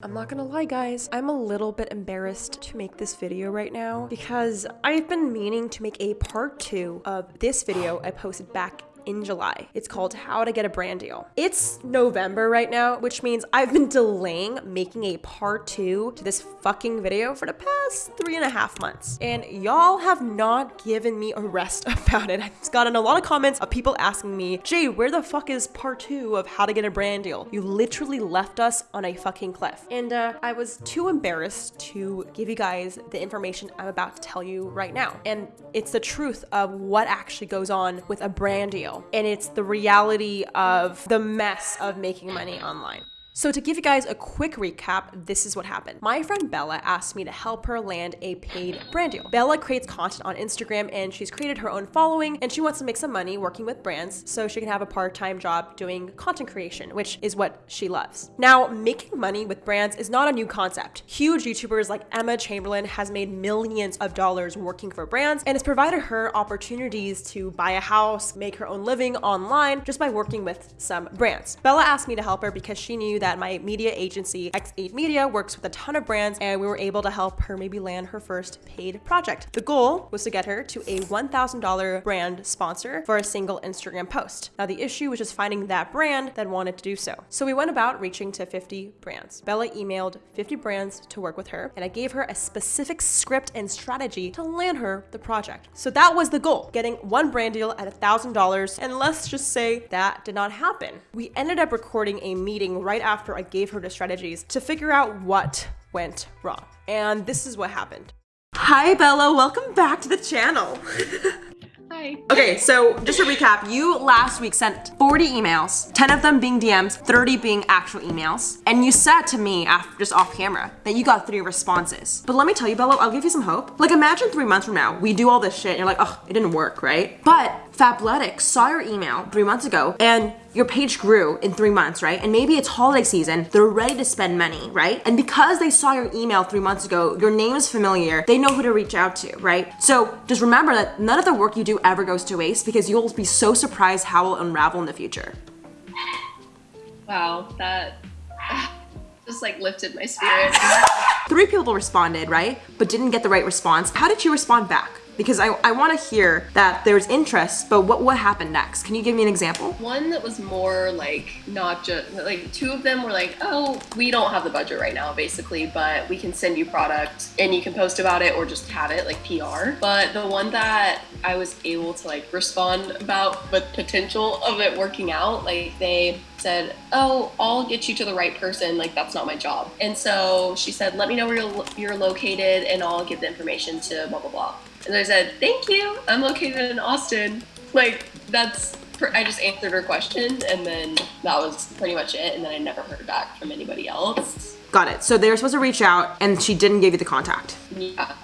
I'm not gonna lie guys, I'm a little bit embarrassed to make this video right now because I've been meaning to make a part two of this video I posted back in July. It's called How to Get a Brand Deal. It's November right now, which means I've been delaying making a part two to this fucking video for the past three and a half months. And y'all have not given me a rest about it. I've gotten a lot of comments of people asking me, Jay, where the fuck is part two of How to Get a Brand Deal? You literally left us on a fucking cliff. And uh, I was too embarrassed to give you guys the information I'm about to tell you right now. And it's the truth of what actually goes on with a brand deal and it's the reality of the mess of making money online. So to give you guys a quick recap, this is what happened. My friend Bella asked me to help her land a paid brand deal. Bella creates content on Instagram and she's created her own following and she wants to make some money working with brands so she can have a part-time job doing content creation, which is what she loves. Now, making money with brands is not a new concept. Huge YouTubers like Emma Chamberlain has made millions of dollars working for brands and has provided her opportunities to buy a house, make her own living online just by working with some brands. Bella asked me to help her because she knew that that my media agency, X8 Media, works with a ton of brands and we were able to help her maybe land her first paid project. The goal was to get her to a $1,000 brand sponsor for a single Instagram post. Now the issue was just finding that brand that wanted to do so. So we went about reaching to 50 brands. Bella emailed 50 brands to work with her and I gave her a specific script and strategy to land her the project. So that was the goal, getting one brand deal at $1,000 and let's just say that did not happen. We ended up recording a meeting right after after I gave her the strategies to figure out what went wrong. And this is what happened. Hi, Bella. Welcome back to the channel. Hi. Okay, so just to recap, you last week sent 40 emails, 10 of them being DMs, 30 being actual emails. And you said to me after just off camera that you got three responses. But let me tell you, Bella, I'll give you some hope. Like imagine three months from now, we do all this shit and you're like, oh, it didn't work, right? But Fabletics saw your email three months ago and your page grew in three months, right? And maybe it's holiday season, they're ready to spend money, right? And because they saw your email three months ago, your name is familiar, they know who to reach out to, right? So just remember that none of the work you do ever goes to waste because you'll be so surprised how it will unravel in the future. Wow, that just like lifted my spirit. Three people responded, right? But didn't get the right response. How did you respond back? Because I, I want to hear that there's interest, but what, what happened next? Can you give me an example? One that was more like not just like two of them were like, oh, we don't have the budget right now, basically, but we can send you product and you can post about it or just have it like PR. But the one that I was able to like respond about the potential of it working out, like they said, oh, I'll get you to the right person. Like that's not my job. And so she said, let me know where you're, you're located and I'll give the information to blah, blah, blah. And I said, thank you. I'm located in Austin. Like, that's, I just answered her question and then that was pretty much it. And then I never heard back from anybody else. Got it. So they were supposed to reach out and she didn't give you the contact. Yeah.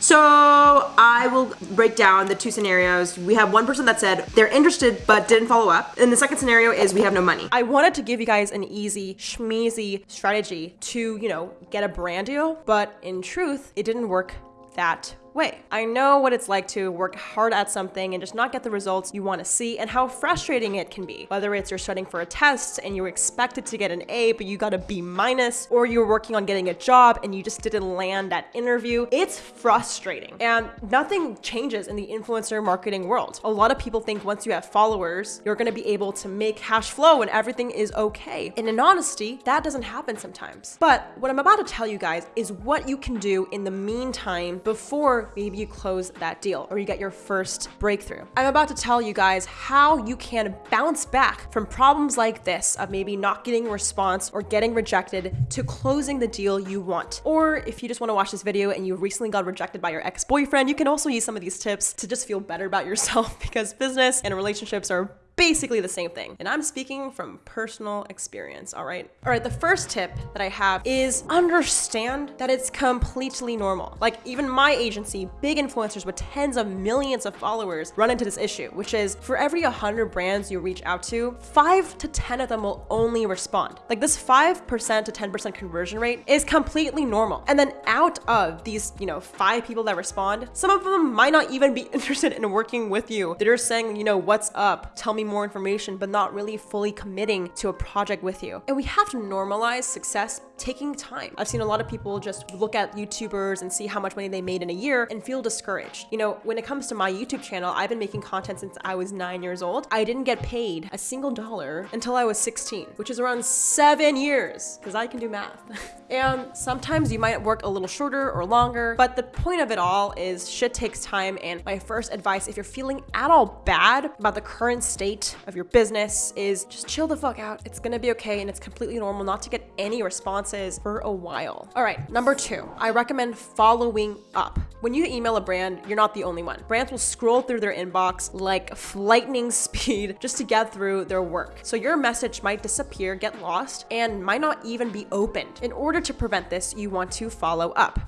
So I will break down the two scenarios. We have one person that said they're interested but didn't follow up. And the second scenario is we have no money. I wanted to give you guys an easy schmeezy strategy to, you know, get a brand deal, but in truth, it didn't work that way. I know what it's like to work hard at something and just not get the results you want to see and how frustrating it can be. Whether it's you're studying for a test and you're expected to get an A, but you got a B minus, or you're working on getting a job and you just didn't land that interview, it's frustrating. And nothing changes in the influencer marketing world. A lot of people think once you have followers, you're going to be able to make cash flow and everything is okay. And in honesty, that doesn't happen sometimes. But what I'm about to tell you guys is what you can do in the meantime before maybe you close that deal or you get your first breakthrough. I'm about to tell you guys how you can bounce back from problems like this of maybe not getting a response or getting rejected to closing the deal you want. Or if you just want to watch this video and you recently got rejected by your ex-boyfriend, you can also use some of these tips to just feel better about yourself because business and relationships are basically the same thing. And I'm speaking from personal experience, all right? All right, the first tip that I have is understand that it's completely normal. Like even my agency, big influencers with tens of millions of followers run into this issue, which is for every 100 brands you reach out to, five to 10 of them will only respond. Like this 5% to 10% conversion rate is completely normal. And then out of these, you know, five people that respond, some of them might not even be interested in working with you. They're just saying, you know, what's up? Tell me more information, but not really fully committing to a project with you. And we have to normalize success taking time. I've seen a lot of people just look at YouTubers and see how much money they made in a year and feel discouraged. You know, when it comes to my YouTube channel, I've been making content since I was nine years old. I didn't get paid a single dollar until I was 16, which is around seven years, because I can do math. and sometimes you might work a little shorter or longer, but the point of it all is shit takes time. And my first advice, if you're feeling at all bad about the current state of your business, is just chill the fuck out. It's gonna be okay, and it's completely normal not to get any responses for a while. All right, number two, I recommend following up. When you email a brand, you're not the only one. Brands will scroll through their inbox like lightning speed just to get through their work. So your message might disappear, get lost, and might not even be opened. In order to prevent this, you want to follow up.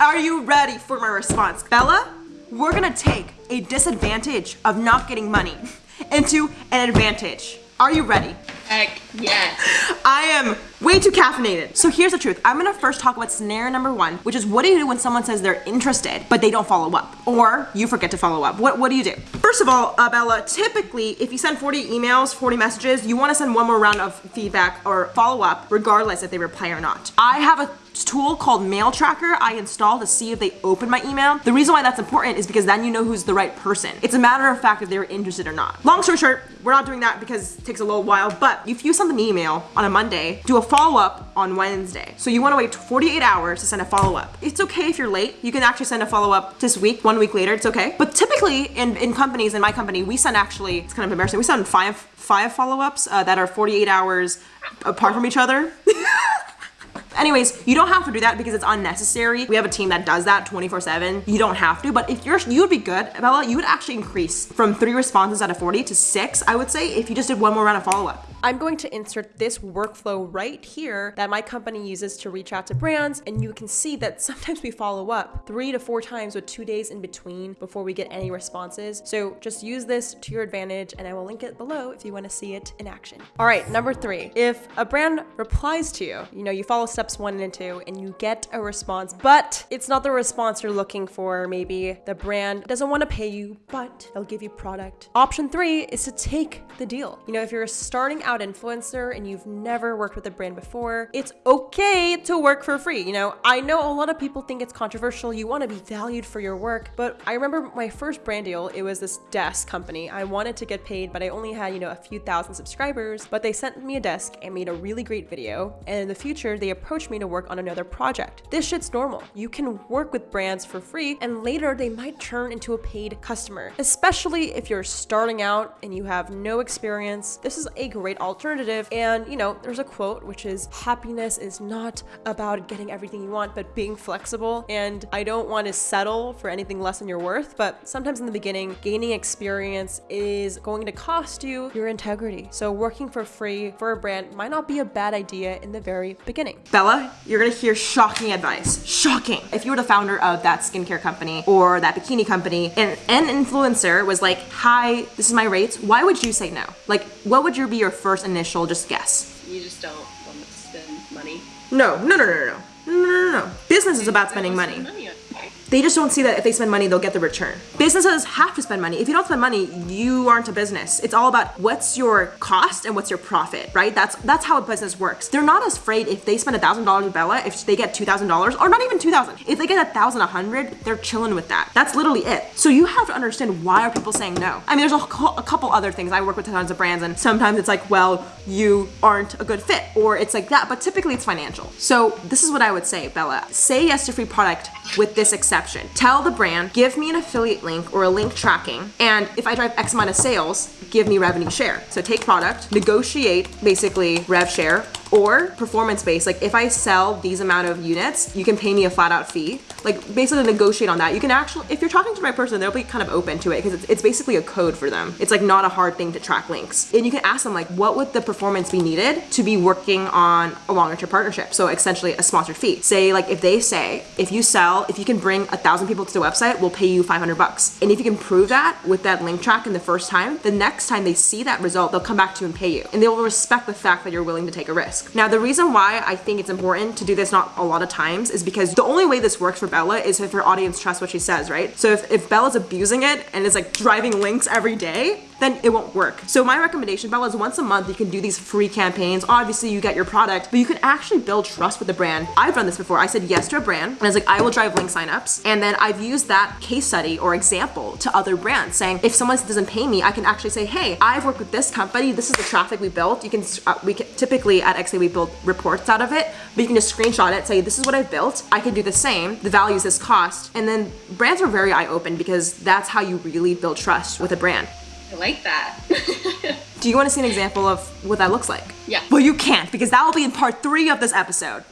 Are you ready for my response? Bella, we're gonna take a disadvantage of not getting money into an advantage. Are you ready? Heck yes. I am way too caffeinated. So here's the truth. I'm gonna first talk about scenario number one, which is what do you do when someone says they're interested, but they don't follow up? Or you forget to follow up. What, what do you do? First of all, uh, Bella, typically, if you send 40 emails, 40 messages, you wanna send one more round of feedback or follow up, regardless if they reply or not. I have a tool called Mail Tracker I install to see if they open my email. The reason why that's important is because then you know who's the right person. It's a matter of fact if they're interested or not. Long story short, we're not doing that because it takes a little while, but if you send an email on a Monday, do a follow-up on Wednesday. So you wanna wait 48 hours to send a follow-up. It's okay if you're late. You can actually send a follow-up this week, one week later, it's okay. But typically in, in companies, in my company, we send actually, it's kind of embarrassing, we send five, five follow-ups uh, that are 48 hours apart from each other. Anyways, you don't have to do that because it's unnecessary. We have a team that does that 24 seven. You don't have to, but if you're, you would be good, Bella, you would actually increase from three responses out of 40 to six, I would say, if you just did one more round of follow up. I'm going to insert this workflow right here that my company uses to reach out to brands. And you can see that sometimes we follow up three to four times with two days in between before we get any responses. So just use this to your advantage and I will link it below if you want to see it in action. All right, number three, if a brand replies to you, you know, you follow steps one and two and you get a response, but it's not the response you're looking for. Maybe the brand doesn't want to pay you, but they'll give you product. Option three is to take the deal. You know, if you're starting out influencer and you've never worked with a brand before, it's okay to work for free. You know, I know a lot of people think it's controversial. You want to be valued for your work, but I remember my first brand deal, it was this desk company. I wanted to get paid, but I only had, you know, a few thousand subscribers, but they sent me a desk and made a really great video. And in the future, they approached me to work on another project. This shit's normal. You can work with brands for free and later they might turn into a paid customer, especially if you're starting out and you have no experience. This is a great alternative. And, you know, there's a quote which is happiness is not about getting everything you want, but being flexible. And I don't want to settle for anything less than your worth, but sometimes in the beginning, gaining experience is going to cost you your integrity. So working for free for a brand might not be a bad idea in the very beginning. Bella, you're gonna hear shocking advice. Shocking. If you were the founder of that skincare company or that bikini company and an influencer was like, hi, this is my rates, why would you say no? Like, what would your be your first initial just guess? You just don't want to spend money. No, no, no, no, no, no. No, no, no, no. Business is about spending money. money. They just don't see that if they spend money, they'll get the return. Businesses have to spend money. If you don't spend money, you aren't a business. It's all about what's your cost and what's your profit, right? That's that's how a business works. They're not as afraid if they spend a thousand dollars with Bella, if they get two thousand dollars, or not even two thousand. If they get a thousand, a hundred, they're chilling with that. That's literally it. So you have to understand why are people saying no. I mean, there's a, a couple other things. I work with tons of brands, and sometimes it's like, well, you aren't a good fit, or it's like that. But typically, it's financial. So this is what I would say, Bella. Say yes to free product with this exception. Tell the brand, give me an affiliate link or a link tracking, and if I drive X amount of sales, give me revenue share. So take product, negotiate basically rev share, or performance based. Like if I sell these amount of units, you can pay me a flat out fee. Like basically negotiate on that. You can actually, if you're talking to right person, they'll be kind of open to it because it's, it's basically a code for them. It's like not a hard thing to track links. And you can ask them like, what would the performance be needed to be working on a longer term partnership? So essentially a sponsored fee. Say like if they say, if you sell, if you can bring a thousand people to the website, we'll pay you 500 bucks. And if you can prove that with that link track in the first time, the next time they see that result, they'll come back to you and pay you. And they will respect the fact that you're willing to take a risk. Now, the reason why I think it's important to do this not a lot of times is because the only way this works for Bella is if her audience trusts what she says, right? So if, if Bella's abusing it and is like driving links every day, then it won't work. So my recommendation, Bella, is once a month you can do these free campaigns. Obviously, you get your product, but you can actually build trust with the brand. I've done this before. I said yes to a brand, and I was like, I will drive link signups, and then I've used that case study or example to other brands, saying if someone doesn't pay me, I can actually say, hey, I've worked with this company. This is the traffic we built. You can uh, we can, typically at XA we build reports out of it, but you can just screenshot it, say this is what I've built. I can do the same. The value is this cost, and then brands are very eye open because that's how you really build trust with a brand. I like that. Do you want to see an example of what that looks like? Yeah. Well, you can't because that will be in part three of this episode.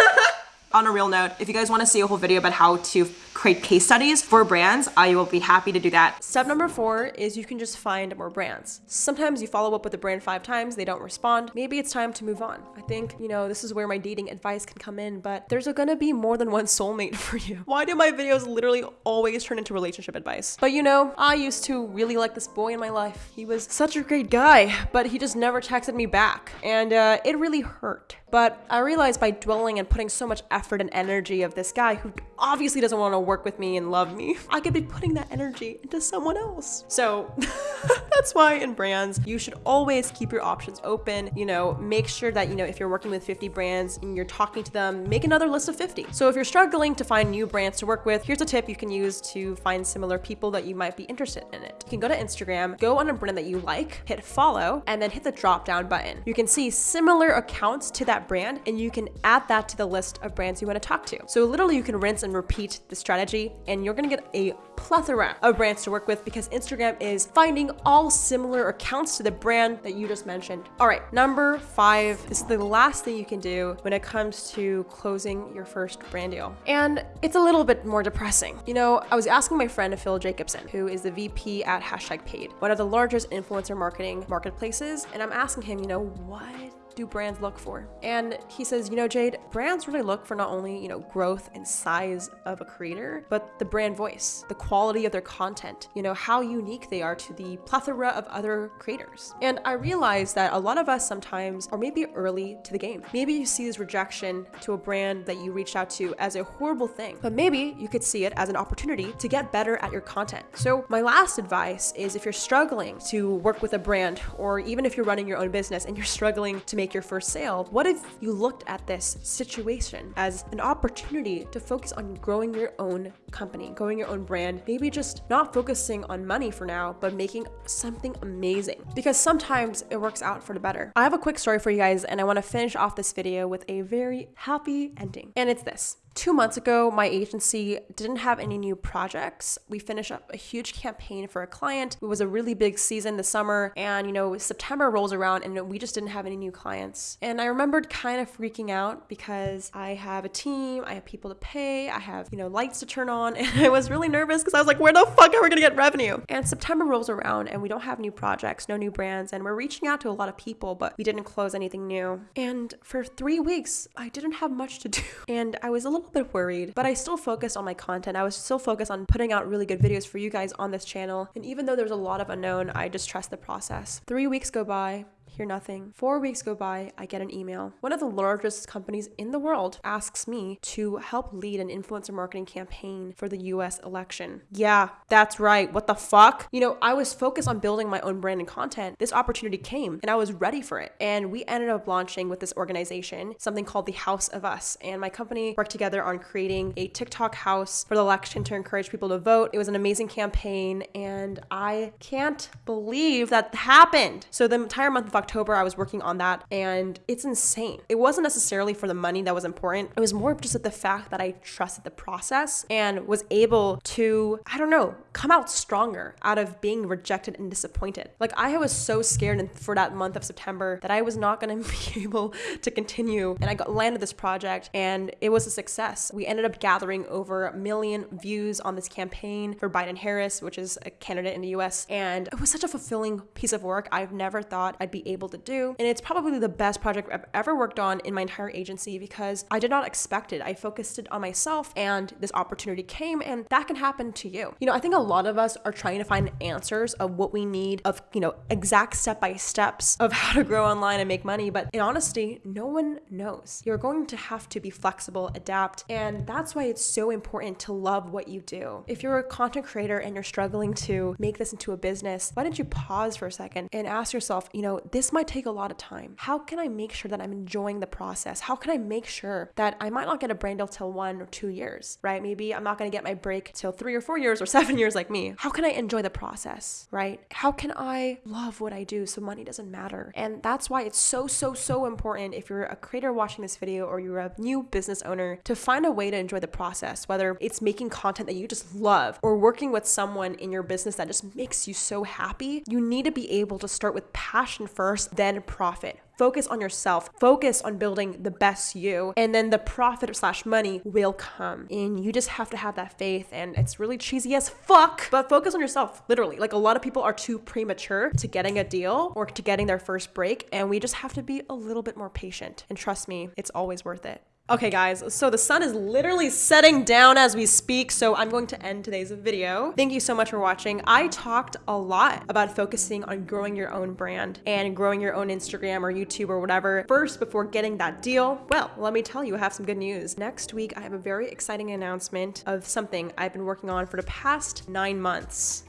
On a real note, if you guys want to see a whole video about how to create case studies for brands, I will be happy to do that. Step number four is you can just find more brands. Sometimes you follow up with a brand five times, they don't respond. Maybe it's time to move on. I think, you know, this is where my dating advice can come in, but there's gonna be more than one soulmate for you. Why do my videos literally always turn into relationship advice? But you know, I used to really like this boy in my life. He was such a great guy, but he just never texted me back. And uh, it really hurt. But I realized by dwelling and putting so much effort and energy of this guy who obviously doesn't want to work with me and love me, I could be putting that energy into someone else. So that's why in brands, you should always keep your options open. You know, make sure that, you know, if you're working with 50 brands and you're talking to them, make another list of 50. So if you're struggling to find new brands to work with, here's a tip you can use to find similar people that you might be interested in it. You can go to Instagram, go on a brand that you like, hit follow, and then hit the drop down button. You can see similar accounts to that brand and you can add that to the list of brands you want to talk to. So literally you can rinse and repeat the strategy and you're gonna get a plethora of brands to work with because Instagram is finding all similar accounts to the brand that you just mentioned. All right, number five is the last thing you can do when it comes to closing your first brand deal. And it's a little bit more depressing. You know, I was asking my friend Phil Jacobson, who is the VP at Hashtag Paid, one of the largest influencer marketing marketplaces, and I'm asking him, you know, what do brands look for? And he says, you know, Jade, brands really look for not only, you know, growth and size of a creator, but the brand voice, the quality of their content, you know, how unique they are to the plethora of other creators. And I realized that a lot of us sometimes are maybe early to the game. Maybe you see this rejection to a brand that you reached out to as a horrible thing, but maybe you could see it as an opportunity to get better at your content. So my last advice is if you're struggling to work with a brand, or even if you're running your own business and you're struggling to make make your first sale, what if you looked at this situation as an opportunity to focus on growing your own company, growing your own brand, maybe just not focusing on money for now, but making something amazing? Because sometimes it works out for the better. I have a quick story for you guys, and I want to finish off this video with a very happy ending. And it's this. Two months ago, my agency didn't have any new projects. We finished up a huge campaign for a client. It was a really big season this summer, and you know, September rolls around and we just didn't have any new clients. And I remembered kind of freaking out because I have a team, I have people to pay, I have, you know, lights to turn on, and I was really nervous because I was like, where the fuck are we gonna get revenue? And September rolls around and we don't have new projects, no new brands, and we're reaching out to a lot of people, but we didn't close anything new. And for three weeks, I didn't have much to do. And I was a little little bit worried, but I still focused on my content. I was still focused on putting out really good videos for you guys on this channel. And even though there's a lot of unknown, I just trust the process. Three weeks go by hear nothing. Four weeks go by, I get an email. One of the largest companies in the world asks me to help lead an influencer marketing campaign for the US election. Yeah, that's right. What the fuck? You know, I was focused on building my own brand and content. This opportunity came and I was ready for it. And we ended up launching with this organization something called the House of Us. And my company worked together on creating a TikTok house for the election to encourage people to vote. It was an amazing campaign and I can't believe that happened. So the entire month of October, October, I was working on that and it's insane. It wasn't necessarily for the money that was important. It was more just at the fact that I trusted the process and was able to, I don't know, come out stronger out of being rejected and disappointed. Like I was so scared for that month of September that I was not going to be able to continue. And I got landed this project and it was a success. We ended up gathering over a million views on this campaign for Biden Harris, which is a candidate in the US. And it was such a fulfilling piece of work. I've never thought I'd be able able to do. And it's probably the best project I've ever worked on in my entire agency because I did not expect it. I focused it on myself and this opportunity came and that can happen to you. You know, I think a lot of us are trying to find answers of what we need of, you know, exact step by steps of how to grow online and make money, but in honesty, no one knows. You're going to have to be flexible, adapt, and that's why it's so important to love what you do. If you're a content creator and you're struggling to make this into a business, why don't you pause for a second and ask yourself, you know, this might take a lot of time. How can I make sure that I'm enjoying the process? How can I make sure that I might not get a brand deal till one or two years, right? Maybe I'm not going to get my break till three or four years or seven years like me. How can I enjoy the process, right? How can I love what I do so money doesn't matter? And that's why it's so, so, so important if you're a creator watching this video or you're a new business owner to find a way to enjoy the process, whether it's making content that you just love or working with someone in your business that just makes you so happy. You need to be able to start with passion first, then profit. Focus on yourself. Focus on building the best you. And then the profit slash money will come. And you just have to have that faith. And it's really cheesy as fuck. But focus on yourself, literally. Like a lot of people are too premature to getting a deal or to getting their first break. And we just have to be a little bit more patient. And trust me, it's always worth it. Okay, guys, so the sun is literally setting down as we speak, so I'm going to end today's video. Thank you so much for watching. I talked a lot about focusing on growing your own brand and growing your own Instagram or YouTube or whatever first before getting that deal. Well, let me tell you, I have some good news. Next week, I have a very exciting announcement of something I've been working on for the past nine months.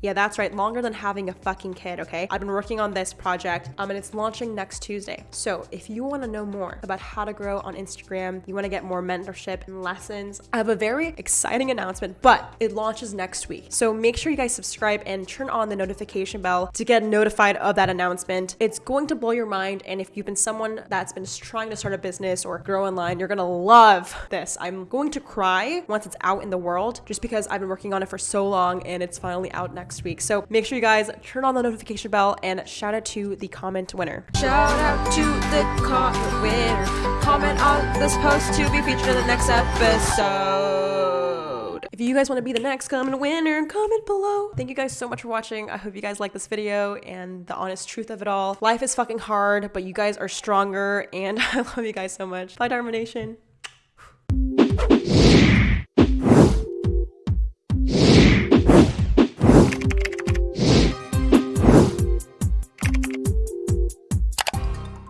Yeah, that's right, longer than having a fucking kid, okay? I've been working on this project um, and it's launching next Tuesday. So if you wanna know more about how to grow on Instagram, you wanna get more mentorship and lessons, I have a very exciting announcement, but it launches next week. So make sure you guys subscribe and turn on the notification bell to get notified of that announcement. It's going to blow your mind. And if you've been someone that's been trying to start a business or grow online, you're gonna love this. I'm going to cry once it's out in the world just because I've been working on it for so long and it's finally out next next week. So make sure you guys turn on the notification bell and shout out to the comment winner. Shout out to the comment winner. Comment on this post to be featured in the next episode. If you guys want to be the next comment winner, comment below. Thank you guys so much for watching. I hope you guys like this video and the honest truth of it all. Life is fucking hard, but you guys are stronger and I love you guys so much. Bye, Dharma Nation.